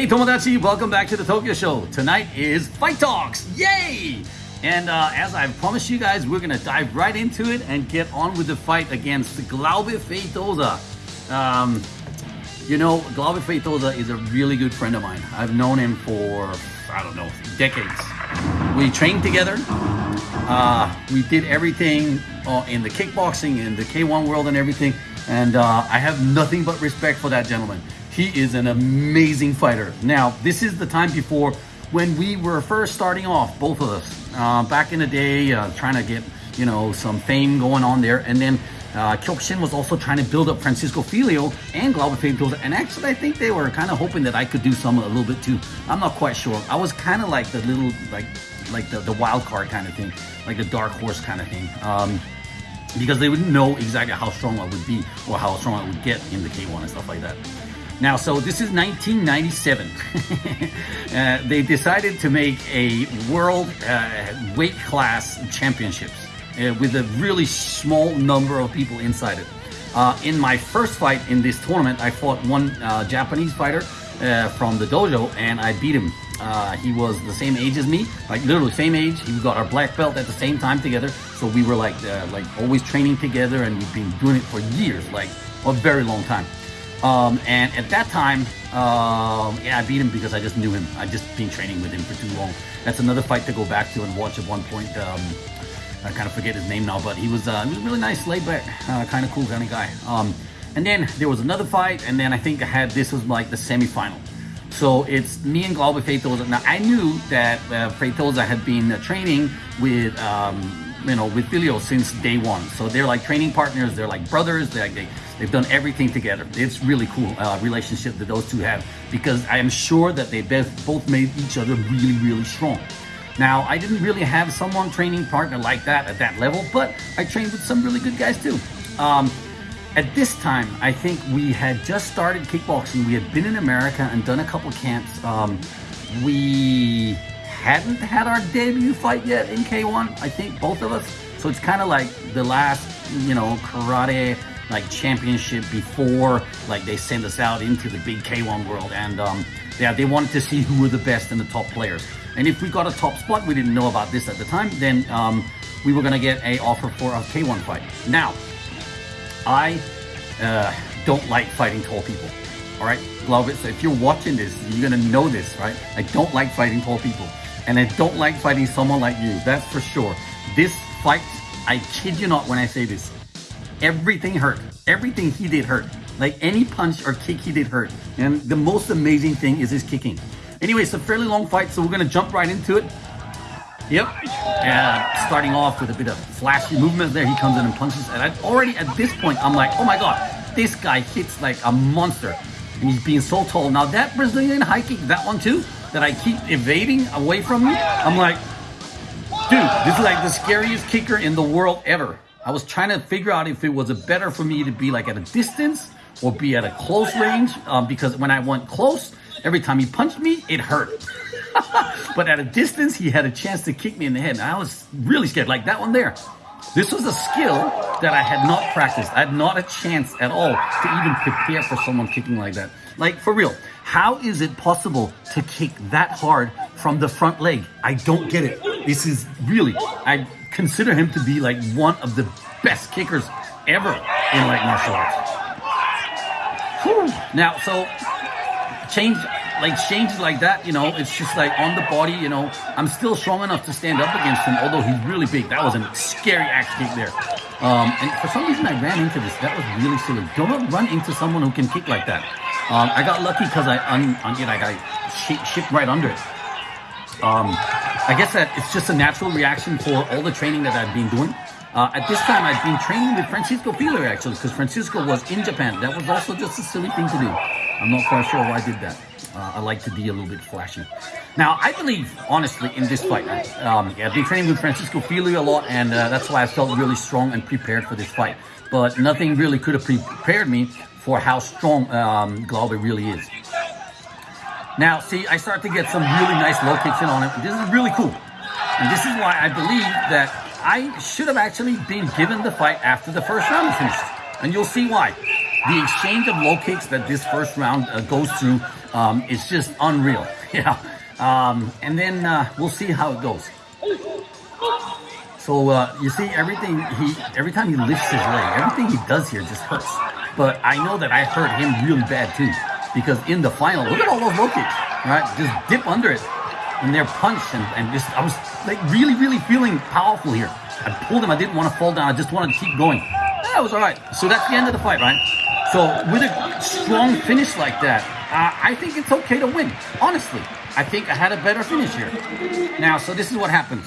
Hey Tomodachi, welcome back to the Tokyo Show. Tonight is Fight Talks, yay! And uh, as I promised you guys, we're gonna dive right into it and get on with the fight against Glaube Feitosa. Um, you know, Glaube Feitosa is a really good friend of mine. I've known him for, I don't know, decades. We trained together. Uh, we did everything uh, in the kickboxing, in the K1 world and everything. And uh, I have nothing but respect for that gentleman. He is an amazing fighter. Now, this is the time before when we were first starting off, both of us, uh, back in the day, uh, trying to get, you know, some fame going on there. And then uh, Kyokushin was also trying to build up Francisco Filho and Glaube Feitosa. And actually, I think they were kind of hoping that I could do some a little bit too. I'm not quite sure. I was kind of like the little, like, like the, the wild card kind of thing, like the dark horse kind of thing. Um, because they wouldn't know exactly how strong I would be or how strong I would get in the K1 and stuff like that. Now, so this is 1997. uh, they decided to make a world uh, weight class championships uh, with a really small number of people inside it. Uh, in my first fight in this tournament, I fought one uh, Japanese fighter uh, from the dojo and I beat him. he was the same age as me, like literally same age. He got our black belt at the same time together. So we were like, like always training together and we've been doing it for years, like a very long time. Um, and at that time, um, yeah, I beat him because I just knew him. I'd just been training with him for too long. That's another fight to go back to and watch at one point. Um, I kind of forget his name now, but he was, uh, he was a really nice, laid back, uh, kind of cool kind of guy. Um, and then there was another fight, and then I think I had, this was like the semifinal. So it's me and Glaube Feitosa. Now I knew that uh, had been uh, training with, um, you know, with Filho since day one. So they're like training partners. They're like brothers. They're like, they, They've done everything together. It's really cool uh, relationship that those two have because I am sure that they both made each other really, really strong. Now, I didn't really have someone training partner like that at that level, but I trained with some really good guys too. Um, at this time, I think we had just started kickboxing. We had been in America and done a couple camps. Um, we hadn't had our debut fight yet in K1, I think, both of us. So it's kind of like the last, you know, karate like championship before like they send us out into the big K1 world. And um, yeah, they wanted to see who were the best and the top players. And if we got a top spot, we didn't know about this at the time, then um, we were gonna get a offer for a K1 fight. Now, I uh, don't like fighting tall people. All right, it. So if you're watching this, you're gonna know this, right? I don't like fighting tall people. And I don't like fighting someone like you, that's for sure. This fight, I kid you not when I say this, everything hurt. Everything he did hurt. Like any punch or kick he did hurt. And the most amazing thing is his kicking. Anyway, it's a fairly long fight, so we're gonna jump right into it. Yep. Uh, starting off with a bit of flashy movement there. He comes in and punches. And I already at this point, I'm like, oh my God, this guy hits like a monster. And he's being so tall. Now that Brazilian high kick, that one too, that I keep evading away from me, I'm like, dude, this is like the scariest kicker in the world ever. I was trying to figure out if it was better for me to be like at a distance or be at a close range um, because when I went close, every time he punched me, it hurt. but at a distance, he had a chance to kick me in the head. And I was really scared, like that one there. This was a skill that I had not practiced. I had not a chance at all to even prepare for someone kicking like that. Like, for real, how is it possible to kick that hard from the front leg? I don't get it. This is really, I consider him to be like one of the best kickers ever in like martial arts. Whew. Now, so change like changes like that, you know, it's just like on the body, you know, I'm still strong enough to stand up against him, although he's really big. That was a scary axe kick there. Um, and for some reason I ran into this. That was really silly. Don't run into someone who can kick like that. Um, I got lucky because I un, un, you know, I shipped right under it. Um, I guess that it's just a natural reaction for all the training that I've been doing. Uh, at this time, I've been training with Francisco Filho actually, because Francisco was in Japan. That was also just a silly thing to do. I'm not quite sure why I did that. Uh, I like to be a little bit flashy. Now, I believe, honestly, in this fight, um, yeah, I've been training with Francisco Filho a lot, and uh, that's why I felt really strong and prepared for this fight. But nothing really could have prepared me for how strong um, Glaube really is. Now, see, I start to get some really nice low kicks in on him. This is really cool. And this is why I believe that I should have actually been given the fight after the first round finished. And you'll see why. The exchange of low kicks that this first round uh, goes through um, is just unreal. Yeah. Um, and then uh, we'll see how it goes. So uh, you see, everything he every time he lifts his leg, everything he does here just hurts. But I know that I hurt him really bad too, because in the final, look at all those low kicks, right? Just dip under it, and they're punched, and, and just I was like really, really feeling powerful here. I pulled him. I didn't want to fall down. I just wanted to keep going. That was all right. So that's the end of the fight, right? So with a strong finish like that, uh, I think it's okay to win. Honestly, I think I had a better finish here. Now, so this is what happens.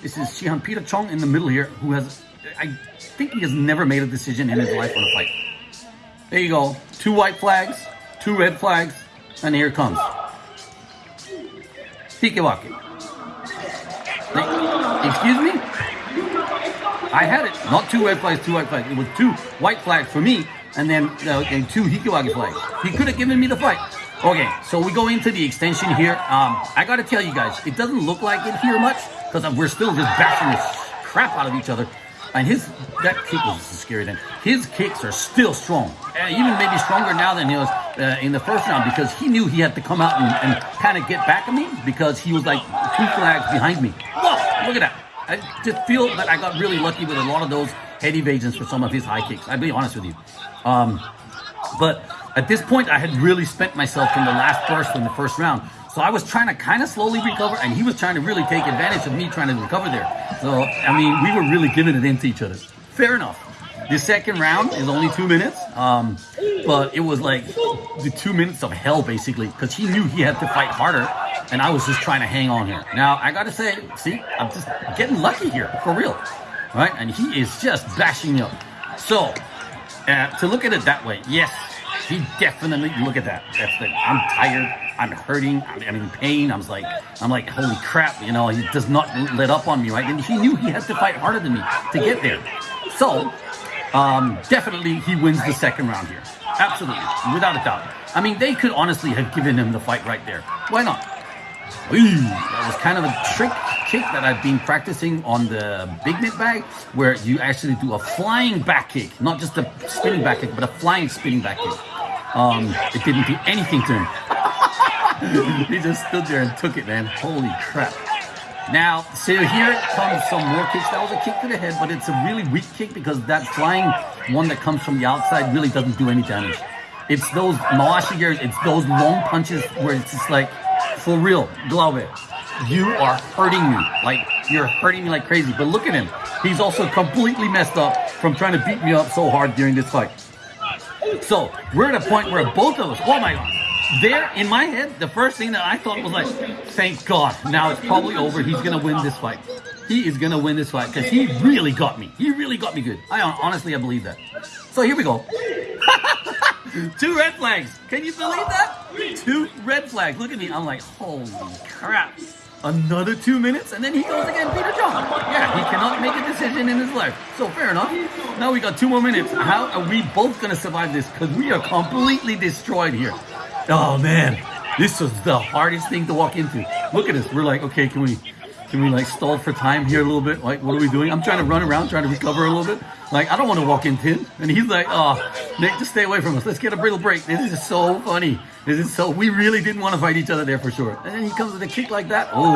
This is Shihan Peter Chong in the middle here, who has, I think he has never made a decision in his life on a fight. There you go. Two white flags, two red flags, and here it comes. Hikiwake. Excuse me? I had it. Not two red flags, two white flags. It was two white flags for me, and then uh, two Hikiwake flags. He could have given me the fight. Okay, so we go into the extension here. Um, I gotta tell you guys, it doesn't look like it here much, because we're still just bashing the crap out of each other. And his, that kick was scary then. His kicks are still strong. Uh, even maybe stronger now than he was uh, in the first round because he knew he had to come out and, and kind of get back at me because he was like two flags behind me. Whoa, look at that. I just feel that I got really lucky with a lot of those head evasions for some of his high kicks. I'll be honest with you. Um, but at this point, I had really spent myself from the last burst in the first round. So I was trying to kind of slowly recover, and he was trying to really take advantage of me trying to recover there. So, I mean, we were really giving it into each other. Fair enough. The second round is only two minutes, um, but it was like the two minutes of hell, basically, because he knew he had to fight harder, and I was just trying to hang on here. Now, I got to say, see, I'm just getting lucky here, for real, right? And he is just bashing up. So, uh, to look at it that way, yes, he definitely, look at that. That's the, I'm tired. I'm hurting. I'm in pain. I was like, I'm like, holy crap, you know, he does not let up on me, right? And he knew he had to fight harder than me to get there. So, um, definitely he wins the second round here. Absolutely, without a doubt. I mean, they could honestly have given him the fight right there. Why not? Ooh, that was kind of a trick kick that I've been practicing on the big net bag, where you actually do a flying back kick, not just a spinning back kick, but a flying spinning back kick. Um, it didn't do anything to him. he just stood there and took it, man. Holy crap. Now, so here comes some more kicks. That was a kick to the head, but it's a really weak kick because that flying one that comes from the outside really doesn't do any damage. It's those Mawashi geris, it's those long punches where it's just like, for real, Glaube, you are hurting me. Like, you're hurting me like crazy. But look at him. He's also completely messed up from trying to beat me up so hard during this fight. So, we're at a point where both of us, oh my god, there in my head, the first thing that I thought was like, thank God, now it's probably over. He's gonna win this fight. He is gonna win this fight because he really got me. He really got me good. I honestly, I believe that. So here we go. Two red flags. Can you believe that? Two red flags. Look at me. I'm like, holy crap. Another two minutes, and then he goes again, Peter John. Yeah, he cannot make a decision in his life. So fair enough. Now we got two more minutes. How are we both gonna survive this? Because we are completely destroyed here. Oh man, this was the hardest thing to walk into. Look at this. We're like, okay, can we can we like stall for time here a little bit? Like, what are we doing? I'm trying to run around, trying to recover a little bit. Like, I don't want to walk in him. And he's like, oh, Nick, just stay away from us. Let's get a little break. This is so funny. This is so, we really didn't want to fight each other there for sure. And then he comes with a kick like that. Oh,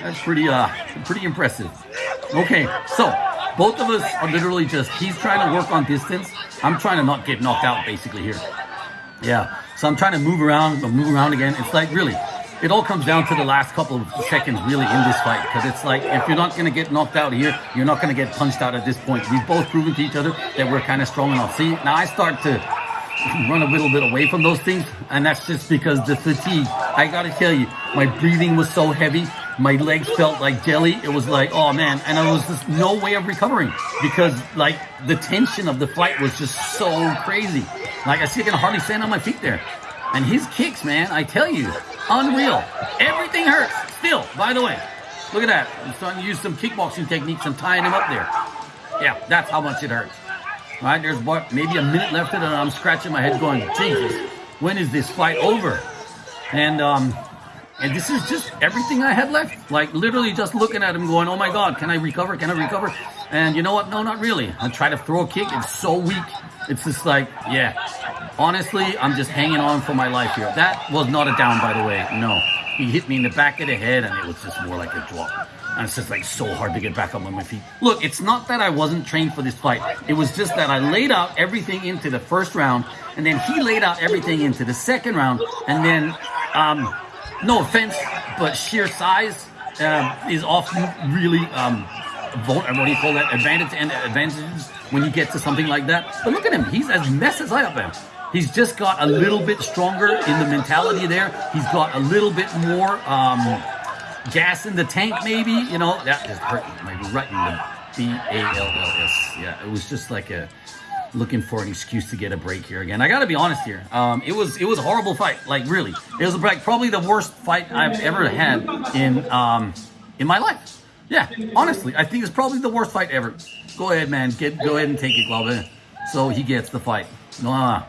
that's pretty, uh, pretty impressive. Okay, so both of us are literally just, he's trying to work on distance. I'm trying to not get knocked out basically here. Yeah. So I'm trying to move around, move around again. It's like really, it all comes down to the last couple of seconds really in this fight because it's like if you're not going to get knocked out here, you're not going to get punched out at this point. We've both proven to each other that we're kind of strong enough. See, now I start to run a little bit away from those things and that's just because the fatigue. I got to tell you, my breathing was so heavy. My legs felt like jelly. It was like, oh man. And there was just no way of recovering because like the tension of the fight was just so crazy. Like I see I can hardly stand on my feet there. And his kicks, man, I tell you, unreal. Everything hurts. Still, by the way, look at that. I'm starting to use some kickboxing techniques and tying him up there. Yeah, that's how much it hurts. All right, there's what, maybe a minute left it, and I'm scratching my head going, Jesus, when is this fight over? And um, And this is just everything I had left. Like literally just looking at him going, oh my God, can I recover? Can I recover? And you know what? No, not really. I try to throw a kick. It's so weak. It's just like, yeah. Honestly, I'm just hanging on for my life here. That was not a down, by the way. No. He hit me in the back of the head and it was just more like a drop. And it's just like so hard to get back up on my feet. Look, it's not that I wasn't trained for this fight. It was just that I laid out everything into the first round, and then he laid out everything into the second round, and then, um, no offense, but sheer size uh, is often really um, what do you call that? Advantage and advantages when you get to something like that. But look at him; he's as messed as I am. He's just got a little bit stronger in the mentality there. He's got a little bit more. Um, gas in the tank, maybe. You know, that is hurting. hurt my right in the B A L L S. Yeah, it was just like a looking for an excuse to get a break here again. I got to be honest here. Um, it was it was a horrible fight. Like really, it was like probably the worst fight I've ever had in um, in my life. Yeah, honestly, I think it's probably the worst fight ever. Go ahead, man. Get go ahead and take it, Glaube. So he gets the fight. No,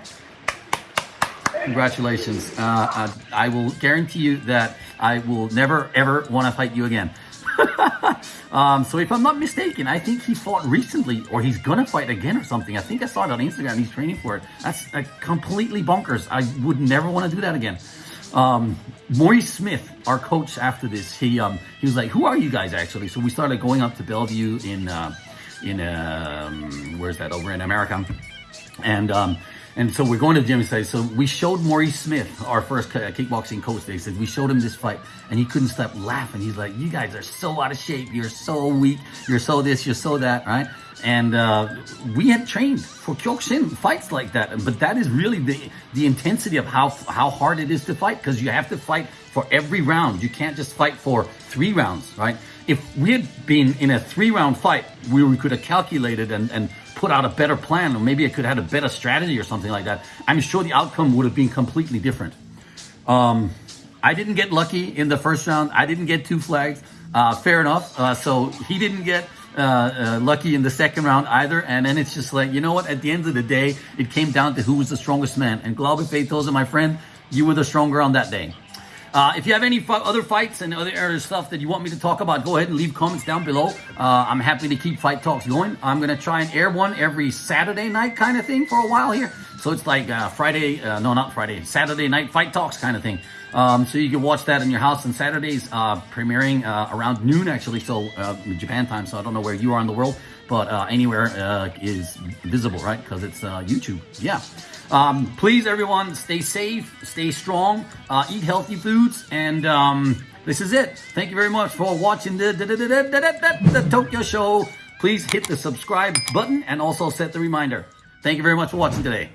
Congratulations. Uh, I, I will guarantee you that I will never, ever want to fight you again. um, so if I'm not mistaken, I think he fought recently or he's going to fight again or something. I think I saw it on Instagram. He's training for it. That's uh, completely bonkers. I would never want to do that again. Um, Maurice Smith, our coach after this, he um, he was like, who are you guys actually? So we started going up to Bellevue in, uh, in um, where's that, over in America. And um, and so we're going to the gym today. So we showed Maurice Smith, our first kickboxing coach. They said we showed him this fight, and he couldn't stop laughing. He's like, "You guys are so out of shape. You're so weak. You're so this. You're so that." Right? And uh, we had trained for Kyokushin fights like that, but that is really the the intensity of how how hard it is to fight because you have to fight for every round. You can't just fight for three rounds, right? If we had been in a three round fight, we, we could have calculated and and put out a better plan, or maybe I could have had a better strategy or something like that, I'm sure the outcome would have been completely different. Um, I didn't get lucky in the first round. I didn't get two flags. Uh, fair enough. Uh, so he didn't get uh, uh lucky in the second round either. And then it's just like, you know what? At the end of the day, it came down to who was the strongest man. And Glaube Feitosa, my friend, you were the stronger on that day. Uh, if you have any other fights and other stuff that you want me to talk about, go ahead and leave comments down below. Uh, I'm happy to keep fight talks going. I'm going to try and air one every Saturday night kind of thing for a while here. So it's like uh, Friday, uh, no, not Friday, Saturday night fight talks kind of thing. Um, so you can watch that in your house on Saturdays, uh, premiering uh, around noon actually, so Japan time. So I don't know where you are in the world, but anywhere is visible, right? Because it's YouTube. Yeah. Um, please, everyone, stay safe, stay strong, uh, eat healthy foods, and um, this is it. Thank you very much for watching the, the, the, the Tokyo Show. Please hit the subscribe button and also set the reminder. Thank you very much for watching today.